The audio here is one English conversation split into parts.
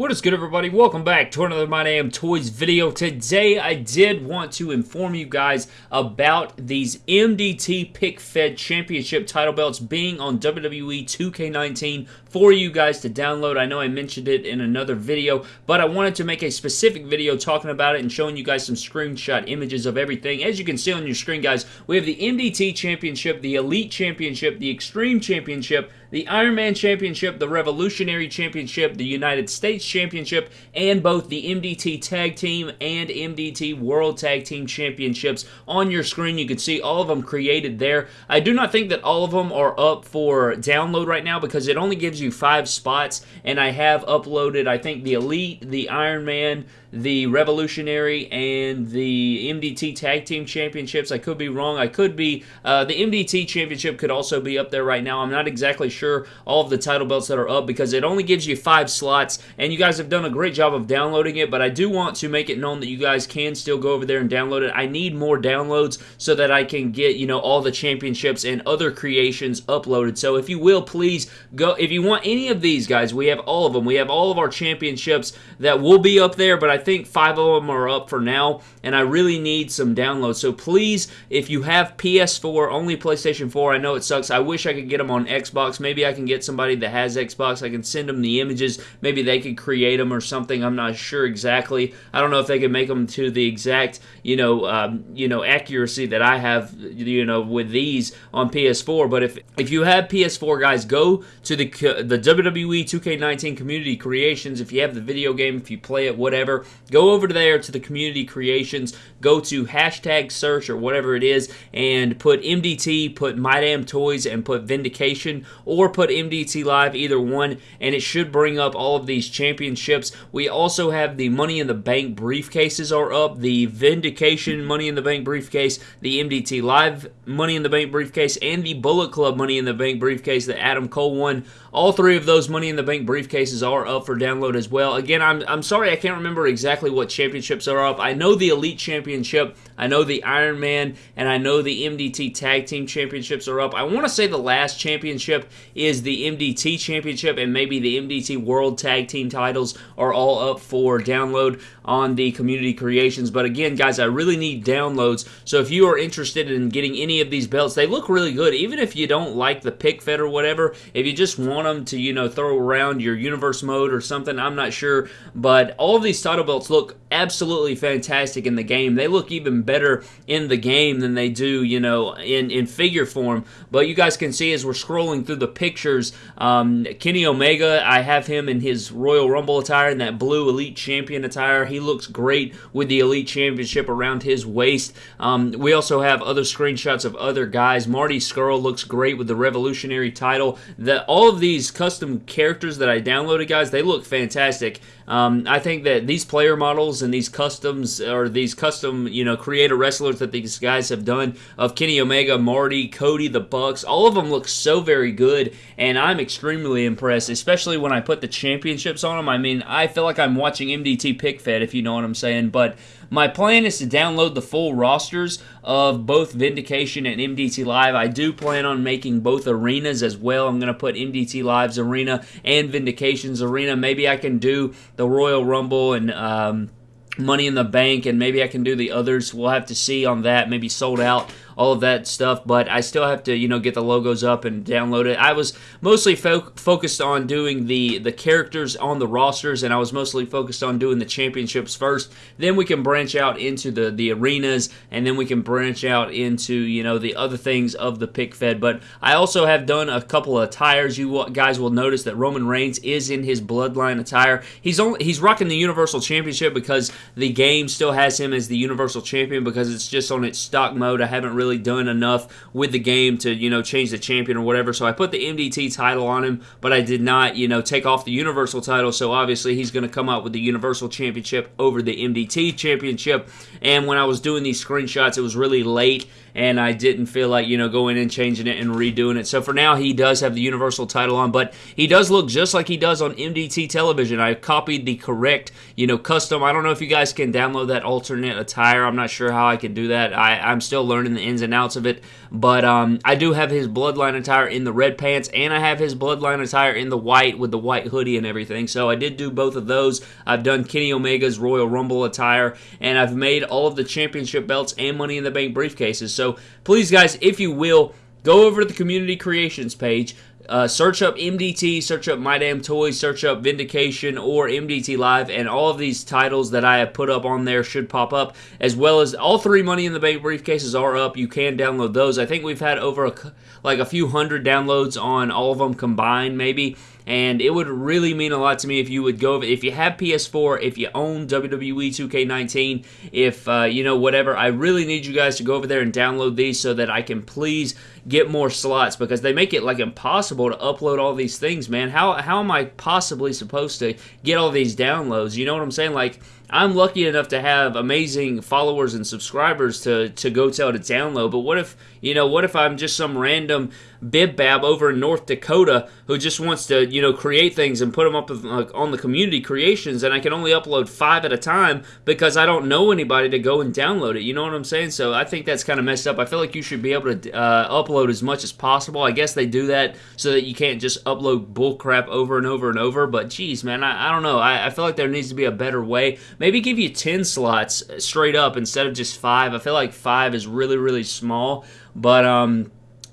What is good everybody? Welcome back to another My Damn Toys video. Today I did want to inform you guys about these MDT Pick Fed Championship title belts being on WWE 2K19 for you guys to download. I know I mentioned it in another video, but I wanted to make a specific video talking about it and showing you guys some screenshot images of everything. As you can see on your screen guys, we have the MDT Championship, the Elite Championship, the Extreme Championship, the Iron Man Championship, the Revolutionary Championship, the United States Championship, and both the MDT Tag Team and MDT World Tag Team Championships on your screen. You can see all of them created there. I do not think that all of them are up for download right now because it only gives you five spots, and I have uploaded, I think, the Elite, the Iron Man, the Revolutionary, and the MDT Tag Team Championships. I could be wrong. I could be. Uh, the MDT Championship could also be up there right now. I'm not exactly sure all of the title belts that are up because it only gives you five slots, and you guys have done a great job of downloading it, but I do want to make it known that you guys can still go over there and download it. I need more downloads so that I can get, you know, all the championships and other creations uploaded. So if you will, please go. If you want any of these, guys, we have all of them. We have all of our championships that will be up there, but I think five of them are up for now, and I really need some downloads. So please, if you have PS4, only PlayStation 4, I know it sucks. I wish I could get them on Xbox. Maybe I can get somebody that has Xbox. I can send them the images. Maybe they could create them or something. I'm not sure exactly. I don't know if they can make them to the exact, you know, um, you know, accuracy that I have, you know, with these on PS4. But if if you have PS4, guys, go to the the WWE 2K19 community creations. If you have the video game, if you play it, whatever, go over there to the community creations, go to hashtag search or whatever it is, and put MDT, put My Damn Toys, and put Vindication, or put MDT Live, either one, and it should bring up all of these championships. We also have the Money in the Bank briefcases are up, the Vindication Money in the Bank briefcase, the MDT Live Money in the Bank briefcase, and the Bullet Club Money in the Bank briefcase that Adam Cole won. All three of those Money in the Bank briefcases are up for download as well. Again, I'm, I'm sorry I can't remember exactly what championships are up. I know the Elite Championship, I know the Iron Man, and I know the MDT Tag Team Championships are up. I want to say the last championship is the MDT Championship, and maybe the MDT World Tag Team titles are all up for download on the community creations. But again, guys, I really need downloads. So if you are interested in getting any of these belts, they look really good. Even if you don't like the pick fed or whatever, if you just want them to, you know, throw around your universe mode or something, I'm not sure. But all of these title belts look absolutely fantastic in the game. They look even better in the game than they do, you know, in, in figure form. But you guys can see as we're scrolling through the pictures, um, Kenny Omega, I have him in his Royal Rumble attire and that blue Elite Champion attire. He looks great with the Elite Championship around his waist. Um, we also have other screenshots of other guys. Marty Scurll looks great with the Revolutionary title. The, all of these custom characters that I downloaded, guys, they look fantastic. Um, I think that these player models and these customs or these custom, you know, creator wrestlers that these guys have done of Kenny Omega, Marty, Cody, the Bucks, all of them look so very good, and I'm extremely impressed, especially when I put the championships on them. I mean, I feel like I'm watching MDT Pick Fed, if you know what I'm saying, but my plan is to download the full rosters of both Vindication and MDT Live. I do plan on making both arenas as well. I'm going to put MDT Live's arena and Vindication's arena. Maybe I can do the Royal Rumble and um, Money in the Bank, and maybe I can do the others. We'll have to see on that. Maybe sold out all of that stuff, but I still have to, you know, get the logos up and download it. I was mostly fo- focused on doing the the characters on the rosters, and I was mostly focused on doing the championships first. Then we can branch out into the the arenas, and then we can branch out into you know the other things of the pick fed. But I also have done a couple of attires. You guys will notice that Roman Reigns is in his Bloodline attire. He's only he's rocking the Universal Championship because the game still has him as the Universal Champion because it's just on its stock mode. I haven't really really done enough with the game to, you know, change the champion or whatever. So I put the MDT title on him, but I did not, you know, take off the Universal title. So obviously he's going to come out with the Universal Championship over the MDT Championship. And when I was doing these screenshots, it was really late and I didn't feel like, you know, going and changing it, and redoing it. So for now, he does have the Universal title on, but he does look just like he does on MDT television. I copied the correct, you know, custom. I don't know if you guys can download that alternate attire. I'm not sure how I can do that. I, I'm still learning the ins and outs of it, but um, I do have his Bloodline attire in the red pants, and I have his Bloodline attire in the white with the white hoodie and everything. So I did do both of those. I've done Kenny Omega's Royal Rumble attire, and I've made all of the championship belts and Money in the Bank briefcases. So please, guys, if you will, go over to the community creations page. Uh, search up MDT, search up My Damn Toys, search up Vindication or MDT Live, and all of these titles that I have put up on there should pop up, as well as all three Money in the Bank briefcases are up. You can download those. I think we've had over a, like a few hundred downloads on all of them combined, maybe and it would really mean a lot to me if you would go if you have PS4, if you own WWE 2K19, if uh, you know whatever. I really need you guys to go over there and download these so that I can please get more slots because they make it like impossible to upload all these things, man. How how am I possibly supposed to get all these downloads? You know what I'm saying? Like I'm lucky enough to have amazing followers and subscribers to to go tell to download. But what if you know? What if I'm just some random bib bab over in North Dakota who just wants to you know create things and put them up on the community creations, and I can only upload five at a time because I don't know anybody to go and download it. You know what I'm saying? So I think that's kind of messed up. I feel like you should be able to uh, upload as much as possible. I guess they do that so that you can't just upload bullcrap over and over and over. But geez, man, I, I don't know. I, I feel like there needs to be a better way Maybe give you 10 slots straight up instead of just five. I feel like five is really, really small. But um,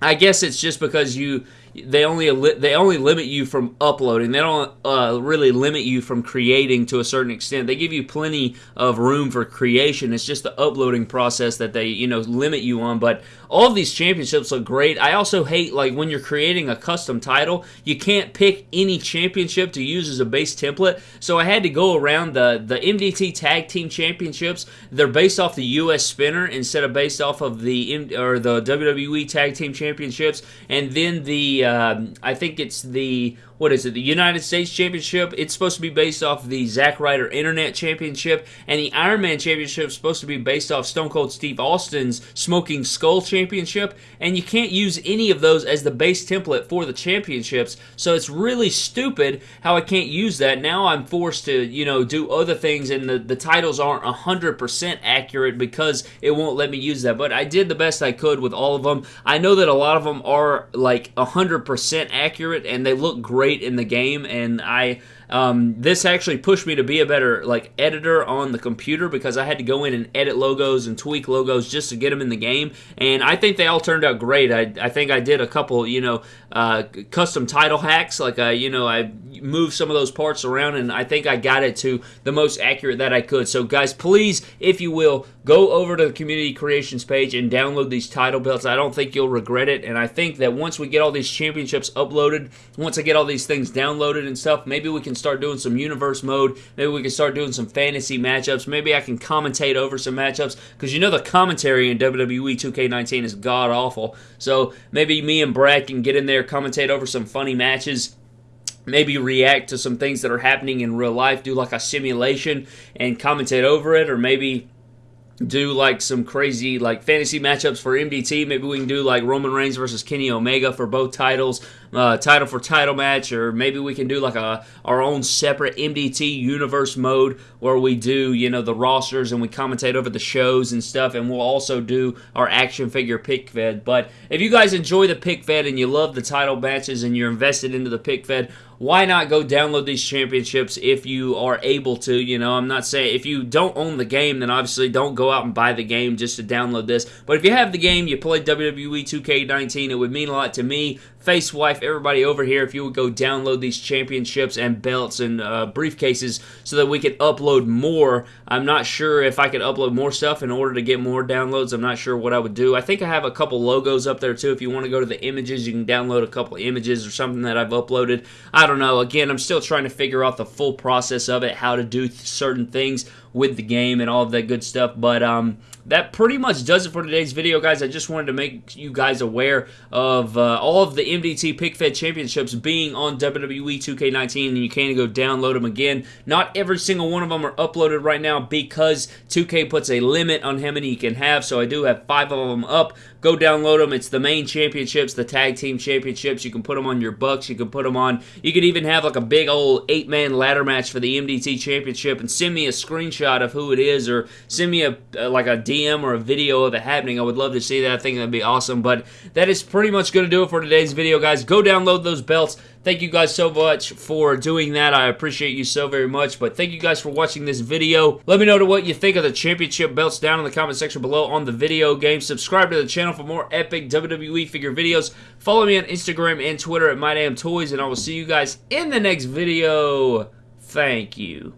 I guess it's just because you they only they only limit you from uploading. They don't uh, really limit you from creating to a certain extent. They give you plenty of room for creation. It's just the uploading process that they you know limit you on. But all of these championships look great. I also hate like when you're creating a custom title, you can't pick any championship to use as a base template. So I had to go around the the MDT Tag Team Championships. They're based off the US Spinner instead of based off of the or the WWE Tag Team Championships, and then the um, I think it's the what is it, the United States Championship. It's supposed to be based off the Zack Ryder Internet Championship, and the Iron Man Championship is supposed to be based off Stone Cold Steve Austin's Smoking Skull Championship, and you can't use any of those as the base template for the championships, so it's really stupid how I can't use that. Now I'm forced to, you know, do other things, and the, the titles aren't 100% accurate because it won't let me use that, but I did the best I could with all of them. I know that a lot of them are like 100% accurate, and they look great great in the game, and I um, this actually pushed me to be a better like editor on the computer because I had to go in and edit logos and tweak logos just to get them in the game. And I think they all turned out great. I, I think I did a couple, you know, uh, custom title hacks. Like I, you know, I moved some of those parts around, and I think I got it to the most accurate that I could. So guys, please, if you will, go over to the community creations page and download these title belts. I don't think you'll regret it. And I think that once we get all these championships uploaded, once I get all these things downloaded and stuff, maybe we can start doing some universe mode. Maybe we can start doing some fantasy matchups. Maybe I can commentate over some matchups because you know the commentary in WWE 2K19 is god awful. So maybe me and Brad can get in there, commentate over some funny matches maybe react to some things that are happening in real life, do like a simulation and commentate over it, or maybe do like some crazy like fantasy matchups for MDT. Maybe we can do like Roman Reigns versus Kenny Omega for both titles, uh, title for title match, or maybe we can do like a our own separate MDT universe mode where we do you know the rosters and we commentate over the shows and stuff, and we'll also do our action figure pick fed. But if you guys enjoy the pick fed and you love the title matches and you're invested into the pick fed, why not go download these championships if you are able to? You know, I'm not saying if you don't own the game, then obviously don't go out and buy the game just to download this. But if you have the game, you play WWE 2K19, it would mean a lot to me Face Wife, everybody over here, if you would go download these championships and belts and uh, briefcases so that we could upload more. I'm not sure if I could upload more stuff in order to get more downloads. I'm not sure what I would do. I think I have a couple logos up there too. If you want to go to the images, you can download a couple images or something that I've uploaded. I don't know. Again, I'm still trying to figure out the full process of it, how to do certain things with the game and all of that good stuff. But um, that pretty much does it for today's video, guys. I just wanted to make you guys aware of uh, all of the MDT Pick Fed Championships being on WWE 2K19, and you can go download them again. Not every single one of them are uploaded right now because 2K puts a limit on how many you can have, so I do have five of them up. Go download them. It's the main championships, the tag team championships. You can put them on your Bucks. You can put them on. You could even have like a big old eight man ladder match for the MDT championship and send me a screenshot of who it is or send me a uh, like a DM or a video of it happening. I would love to see that. I think that'd be awesome. But that is pretty much going to do it for today's video, guys. Go download those belts. Thank you guys so much for doing that. I appreciate you so very much. But thank you guys for watching this video. Let me know what you think of the championship belts down in the comment section below on the video game. Subscribe to the channel for more epic WWE figure videos. Follow me on Instagram and Twitter at MyDamnToys, and I will see you guys in the next video. Thank you.